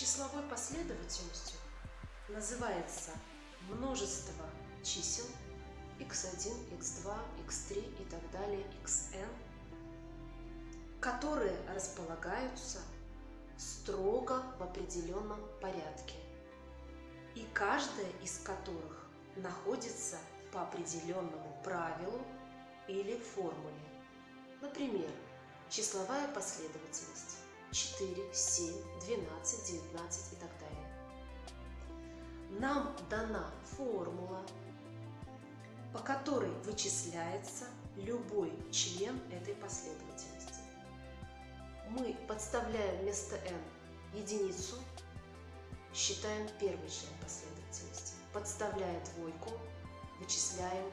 Числовой последовательностью называется множество чисел x1, x2, x3 и так далее, xn, которые располагаются строго в определенном порядке, и каждая из которых находится по определенному правилу или формуле. Например, числовая последовательность 4, 7, 12, 19 и так далее. Нам дана формула, по которой вычисляется любой член этой последовательности. Мы подставляем вместо n единицу, считаем первый член последовательности. Подставляя двойку, вычисляем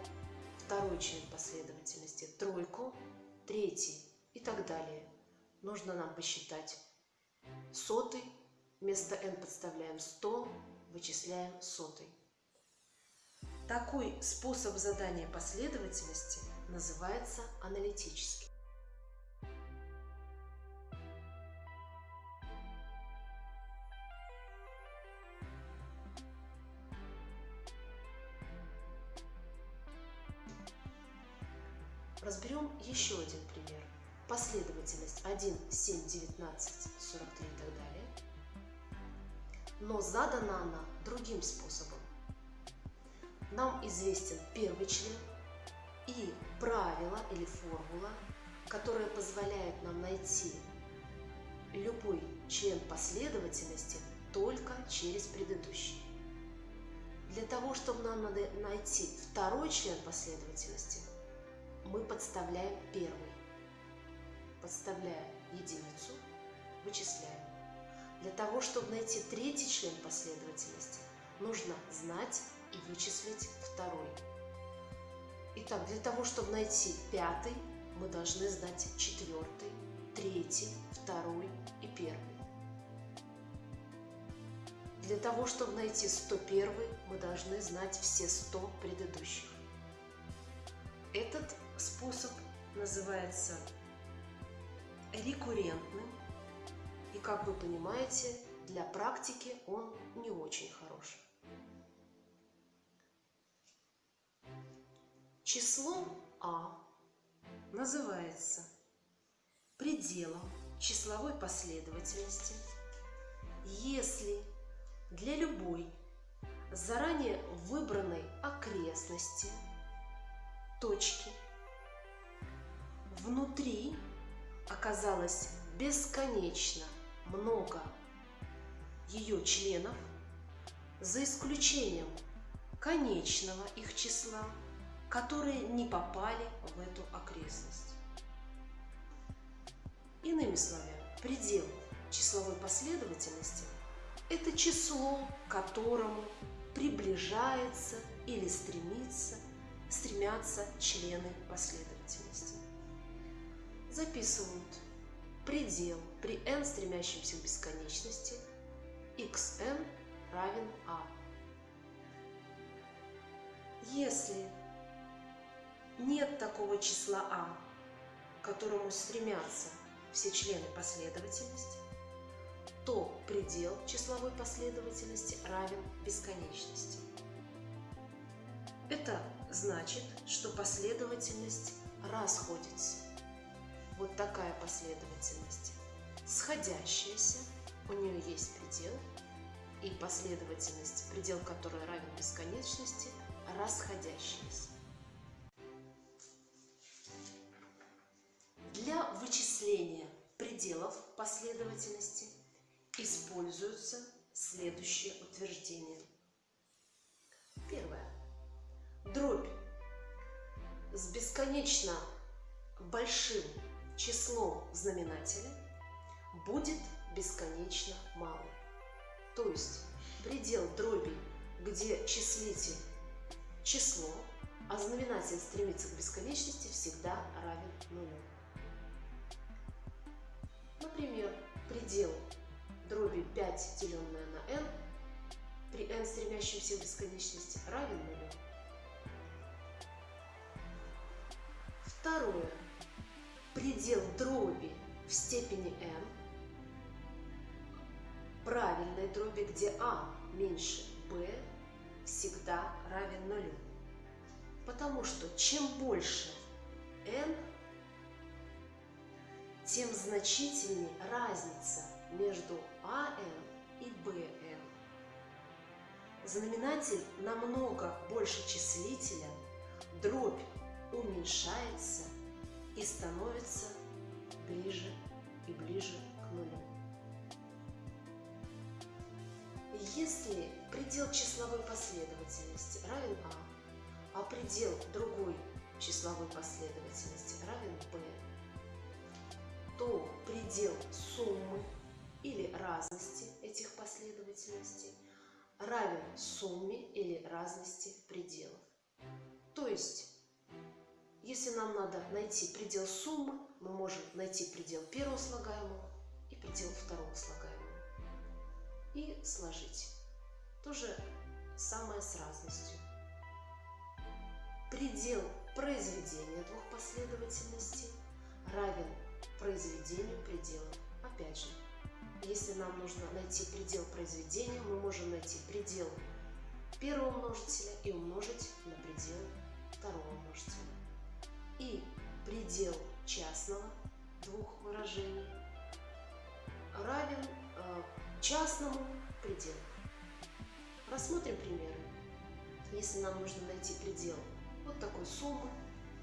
второй член последовательности, тройку, третий и так далее. Нужно нам посчитать сотый, вместо n подставляем 100, вычисляем сотый. Такой способ задания последовательности называется аналитический. Но задана она другим способом. Нам известен первый член и правило или формула, которая позволяет нам найти любой член последовательности только через предыдущий. Для того, чтобы нам надо найти второй член последовательности, мы подставляем первый. Подставляя единицу, вычисляем. Для того, чтобы найти третий член последовательности, нужно знать и вычислить второй. Итак, для того, чтобы найти пятый, мы должны знать четвертый, третий, второй и первый. Для того, чтобы найти 101, мы должны знать все 100 предыдущих. Этот способ называется рекуррентным. И, как вы понимаете, для практики он не очень хорош. Число А называется пределом числовой последовательности, если для любой заранее выбранной окрестности точки внутри оказалось бесконечно много ее членов, за исключением конечного их числа – которые не попали в эту окрестность. Иными словами, предел числовой последовательности – это число, к которому приближается или стремится, стремятся члены последовательности. Записывают предел при n стремящемся к бесконечности xn равен a. Если нет такого числа А, к которому стремятся все члены последовательности, то предел числовой последовательности равен бесконечности. Это значит, что последовательность расходится. Вот такая последовательность. Сходящаяся, у нее есть предел, и последовательность, предел которой равен бесконечности, расходящаяся. Для вычисления пределов последовательности используются следующие утверждения. Первое. Дробь с бесконечно большим числом в знаменателе будет бесконечно малым. То есть предел дроби, где числитель число, а знаменатель стремится к бесконечности, всегда равен нулю. Например, предел дроби 5, деленное на n, при n стремящемся к бесконечности равен нулю. Второе. Предел дроби в степени n правильной дроби, где А меньше Б, всегда равен нулю. Потому что чем больше n, тем значительнее разница между АН и БН. Знаменатель намного больше числителя, дробь уменьшается и становится ближе и ближе к нулю. Если предел числовой последовательности равен А, а предел другой числовой последовательности равен b, то предел суммы или разности этих последовательностей равен сумме или разности пределов. То есть, если нам надо найти предел суммы, мы можем найти предел первого слагаемого и сложить. То же самое с разностью. Предел произведения двух последовательностей равен произведению пределов. Опять же, если нам нужно найти предел произведения, мы можем найти предел первого множителя и умножить на предел второго множителя. И предел частного двух выражений равен э, частному пределу. Рассмотрим примеры. Если нам нужно найти предел вот такой суммы,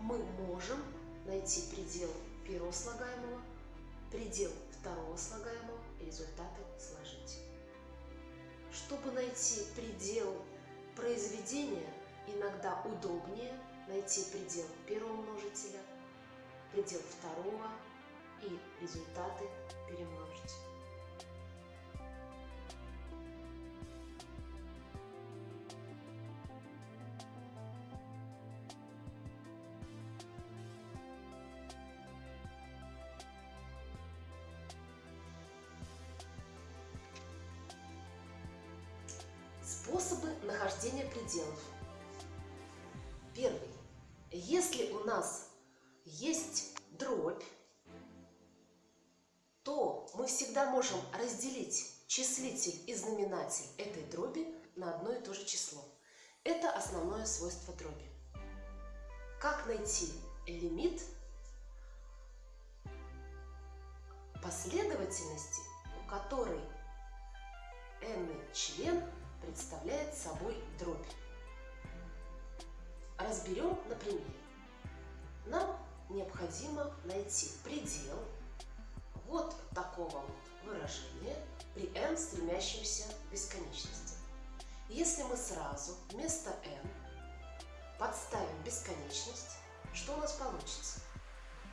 мы можем найти предел первого слагаемого, предел второго слагаемого и результаты сложить. Чтобы найти предел произведения, иногда удобнее найти предел первого множителя, предел второго и результаты перемножить. Способы нахождения пределов. Первый. Если у нас есть дробь, то мы всегда можем разделить числитель и знаменатель этой дроби на одно и то же число. Это основное свойство дроби. Как найти лимит последовательности, у которой n член представляет собой дробь. Разберем на примере. Нам необходимо найти предел вот такого вот выражения при n стремящемся к бесконечности. Если мы сразу вместо n подставим бесконечность, что у нас получится?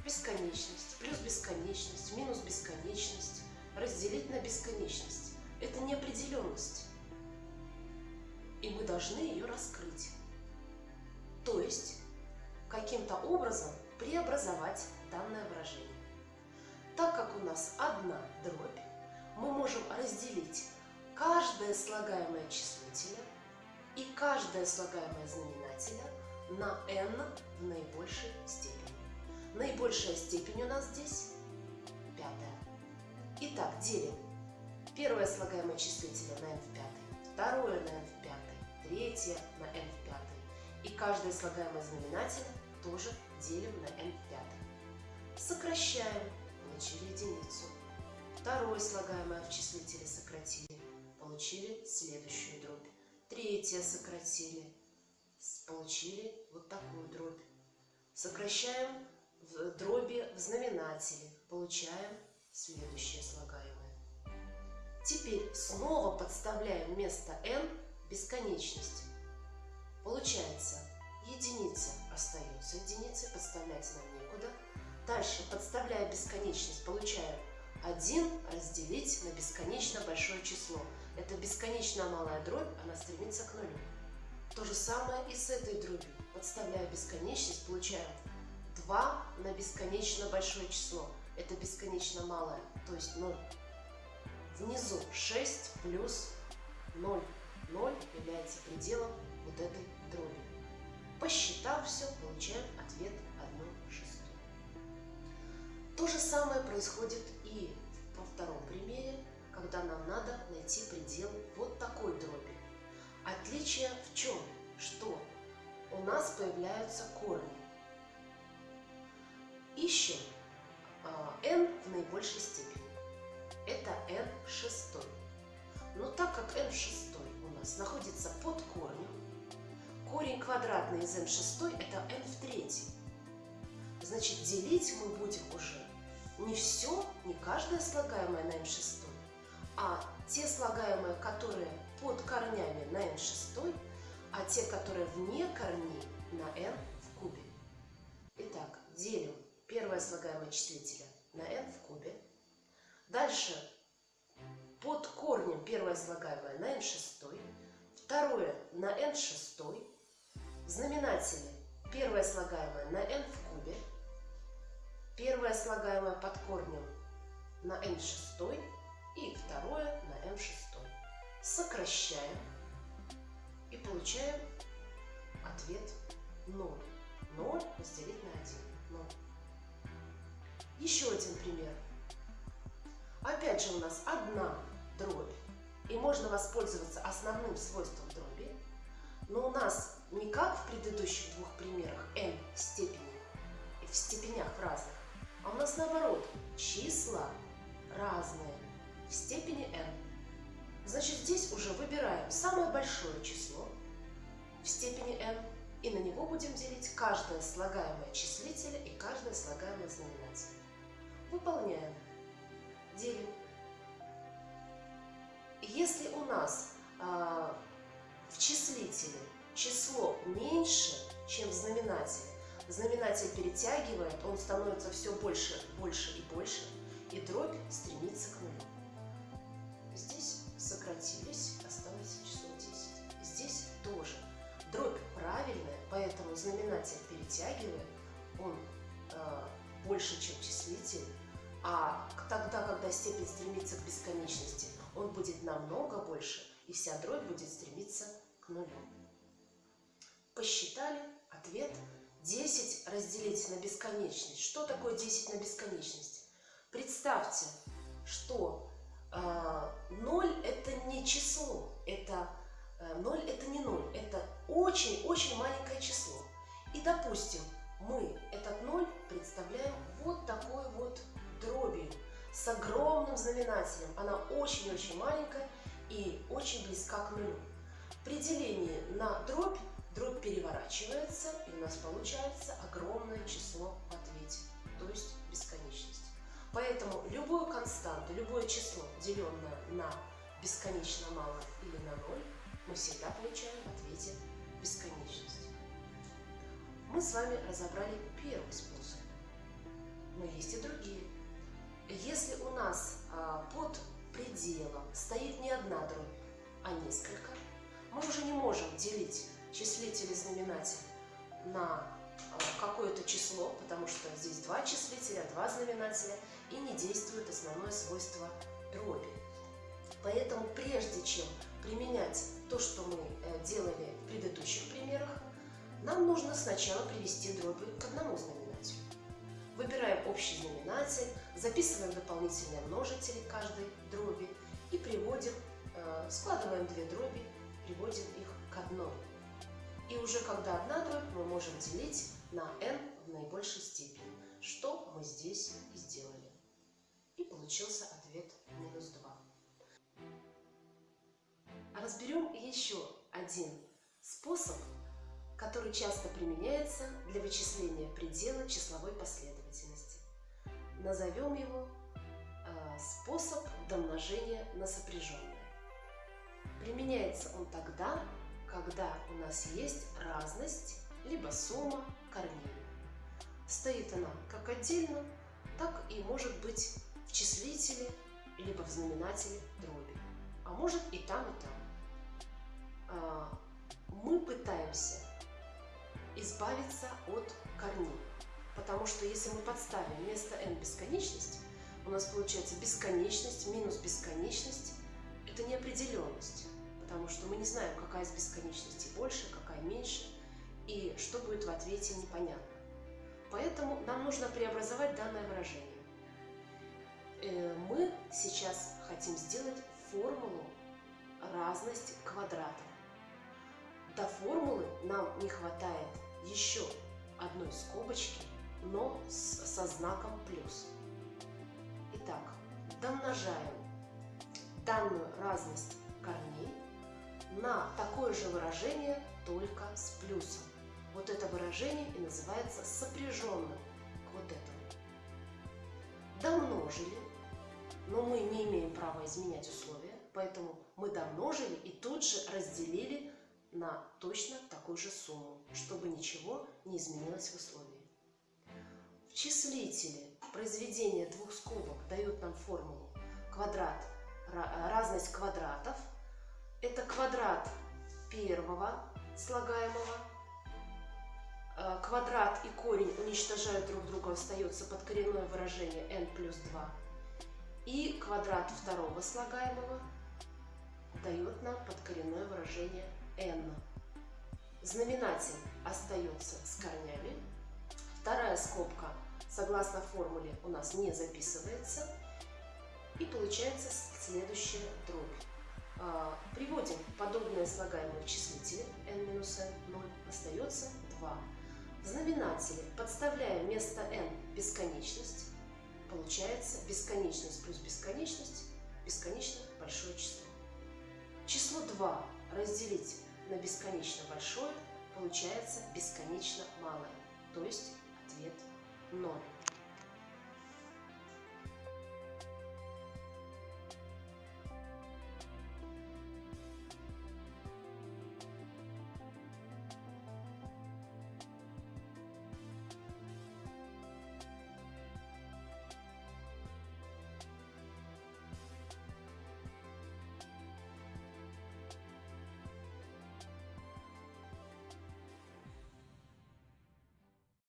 Бесконечность плюс бесконечность минус бесконечность разделить на бесконечность. Это неопределенность и мы должны ее раскрыть. То есть, каким-то образом преобразовать данное выражение. Так как у нас одна дробь, мы можем разделить каждое слагаемое числителя и каждое слагаемое знаменателя на n в наибольшей степени. Наибольшая степень у нас здесь пятая. Итак, делим первое слагаемое числителя на n в пятой, второе на n в третье на n в пятой. И каждое слагаемое знаменатель тоже делим на n в пятой. Сокращаем, получили единицу. Второе слагаемое в числителе сократили, получили следующую дробь. Третье сократили, получили вот такую дробь. Сокращаем в дроби в знаменателе, получаем следующее слагаемое. Теперь снова подставляем вместо n бесконечность. Получается, единица остается единицей, подставлять нам некуда. Дальше, подставляя бесконечность, получаем 1 разделить на бесконечно большое число. Это бесконечно малая дробь, она стремится к нулю. То же самое и с этой дробью. Подставляя бесконечность, получаем 2 на бесконечно большое число. Это бесконечно малое, то есть 0. Внизу 6 плюс 0. 0 является пределом вот этой дроби. Посчитав все, получаем ответ 1 шестую. То же самое происходит и во втором примере. когда нам надо найти предел вот такой дроби. Отличие в чем? Что у нас появляются корни. Ищем n в наибольшей степени. Это n шестой. Но так как n шестой нас находится под корнем, корень квадратный из n шестой это n в третьей. Значит, делить мы будем уже не все, не каждое слагаемое на n шестой, а те слагаемые, которые под корнями на n шестой, а те, которые вне корней на n в кубе. Итак, делим первое слагаемое числителя на n в кубе. Дальше под корнем первое слагаемое на n шестой, второе на n шестой, в знаменателе первое слагаемое на n в кубе, первое слагаемое под корнем на n шестой и второе на n шестой. Сокращаем и получаем ответ 0. 0 разделить на 1. 0. Еще один пример. Опять же у нас одна дробь. И можно воспользоваться основным свойством дроби. Но у нас не как в предыдущих двух примерах n степени, в степенях разных, а у нас наоборот, числа разные в степени n. Значит, здесь уже выбираем самое большое число в степени n, и на него будем делить каждое слагаемое числителя и каждое слагаемое знаменателя. Выполняем. Делим. Если у нас э, в числителе число меньше, чем в знаменателе, знаменатель перетягивает, он становится все больше, больше и больше, и дробь стремится к нулю. Здесь сократились, осталось число 10. Здесь тоже. Дробь правильная, поэтому знаменатель перетягивает, он э, больше, чем числитель, а тогда, когда степень стремится к бесконечности, он будет намного больше, и вся дробь будет стремиться к нулю. Посчитали ответ 10 разделить на бесконечность. Что такое 10 на бесконечность? Представьте, что э, 0 это не число, это э, 0 это не 0, это очень-очень маленькое число. И допустим, мы этот 0 представляем вот такой вот дробью с огромным знаменателем. Она очень-очень маленькая и очень близка к нулю. При делении на дробь, дробь переворачивается, и у нас получается огромное число в ответе, то есть бесконечность. Поэтому любую константу, любое число, деленное на бесконечно мало или на ноль, мы всегда получаем в ответе бесконечность. Мы с вами разобрали первый способ, но есть и другие. Если у нас а, под пределом стоит не одна дробь, а несколько, мы уже не можем делить числитель и знаменатель на а, какое-то число, потому что здесь два числителя, два знаменателя, и не действует основное свойство дроби. Поэтому прежде чем применять то, что мы э, делали в предыдущих примерах, нам нужно сначала привести дроби к одному знаменателю. Выбираем общий знаменатель, записываем дополнительные множители каждой дроби и приводим, э, складываем две дроби, приводим их к одной. И уже когда одна дробь, мы можем делить на n в наибольшей степени, что мы здесь и сделали. И получился ответ минус 2. Разберем еще один способ, который часто применяется для вычисления предела числовой последовательности назовем его э, способ домножения на сопряженное. Применяется он тогда, когда у нас есть разность, либо сумма корней. Стоит она как отдельно, так и может быть в числителе, либо в знаменателе дроби. А может и там, и там. А, мы пытаемся избавиться от корней. Потому что если мы подставим вместо n бесконечность, у нас получается бесконечность минус бесконечность. Это неопределенность, потому что мы не знаем, какая из бесконечностей больше, какая меньше, и что будет в ответе непонятно. Поэтому нам нужно преобразовать данное выражение. э, мы сейчас хотим сделать формулу разность квадратов. До формулы нам не хватает еще одной скобочки, но с, со знаком плюс. Итак, домножаем данную разность корней на такое же выражение, только с плюсом. Вот это выражение и называется сопряженным к вот этому. Домножили, но мы не имеем права изменять условия, поэтому мы домножили и тут же разделили на точно такую же сумму, чтобы ничего не изменилось в условии. В числителе произведения двух скобок дают нам формулу квадрат, разность квадратов. Это квадрат первого слагаемого. Э, квадрат и корень уничтожают друг друга, остается подкоренное выражение n плюс 2. И квадрат второго слагаемого дает нам подкоренное выражение n. Знаменатель остается с корнями. Вторая скобка, согласно формуле, у нас не записывается. И получается следующая дробь. А, приводим подобное слагаемое в числителе n-n, 0, остается 2. В знаменателе подставляем вместо n бесконечность. Получается бесконечность плюс бесконечность, бесконечно большое число. Число 2 разделить на бесконечно большое получается бесконечно малое, то есть ответ 0.